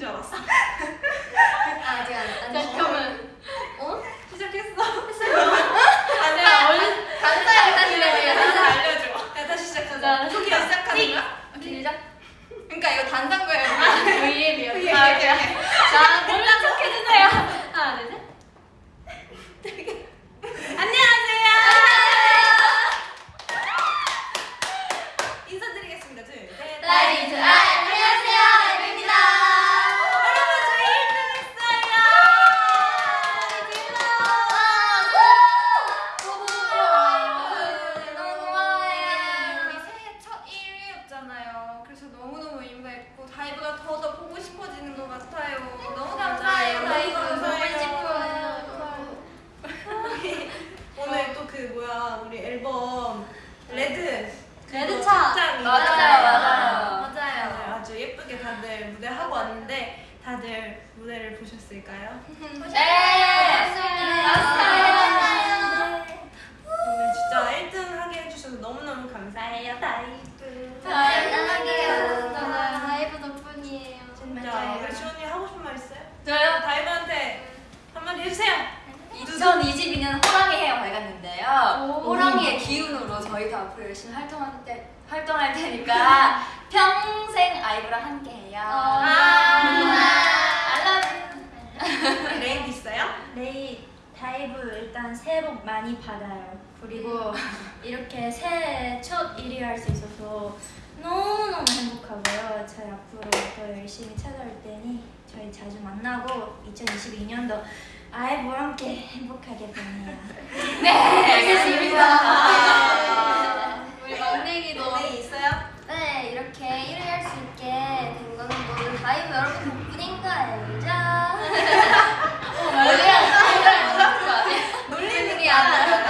줄 알았어. 아직 안 안. 잠깐만. 어? 시작했어. 아니야 얼른 감사해요 다시 다시 해주세요. 알려줘. 야 다시 시작하자. 자, 초기화 시작하는 거야? 길자. 그러니까 이거 단상거예요. V앱이요. V앱. 아, 오케이. 자 몰라 속해주세요. 하나 둘 셋. 안녕하세요. 인사드리겠습니다. 둘, 셋. 나이즈 아 안녕하세요 아이브입니다 여러분 저희 1등 했어요. 우리 새해 첫 1위였잖아요. 그래서 너무너무 의미가 있고 다이브가 더더 보고 싶어지는 것 같아요. 너무 감사해요. 다이브 오늘 또 그 뭐야 우리 앨범 레드 레드차. 맞아요, 맞아요. 맞아요. 아주 예쁘게 다들 무대 하고 왔는데 다들 무대를 보셨을까요? 네 오늘 진짜 1등 하게 해주셔서 너무너무 감사해요 다이브 사랑해요 다이브 덕분이에요. 진짜 우리 지원이 하고 싶은 말 있어요? 저요? 다이브한테 한마디 해주세요 2022년 호랑이 해가 밝았는데요. 오. 호랑이의 기운으로 저희도 앞으로 열심히 활동할 때 활동할 테니까 평생 아이브랑 함께해요. 아. I love you. 레이는 있어요? 내일 다이브 일단 새해 복 많이 받아요. 그리고 이렇게 새해 첫 1위 할 수 있어서 너무너무 행복하고요. 저희 앞으로 더 열심히 찾아올 테니 저희 자주 만나고 2022년도 아이브와 함께 행복하게 보내요. 네, 알겠습니다. 우리 막내기도 레인 있어요? 네 이렇게 1위 할 수 있게 된 거는 모두 다이브 여러분 덕분인 거 알죠? 놀리는 우리 앞으로도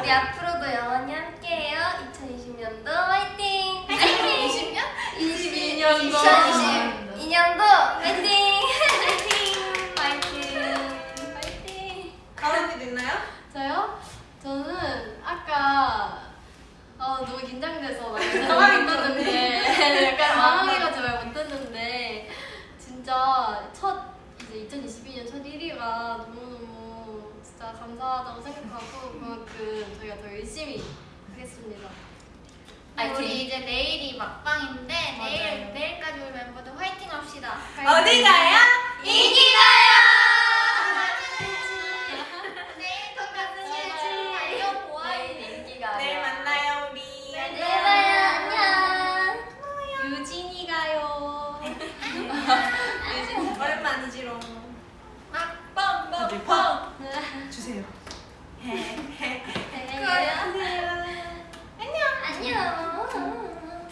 우리 앞으로도 영원히 함께해요 2020년도 화이팅! 화이팅! 20년? 22년도. 2022년도 너무 긴장돼서 말 당황했죠, 못했는데 약간 당황해가지고 말 못했는데 진짜 첫 이제 2022년 첫 1위가 너무너무 진짜 감사하다고 생각하고 그만큼 저희가 더 열심히 하겠습니다. 화이팅. 우리 이제 내일이 막방인데 내일 맞아요. 내일까지 우리 멤버들 화이팅 합시다. 어디 가요? 오랜만이지롱 아, 뻥, 뻥, 다들 뻥. 주세요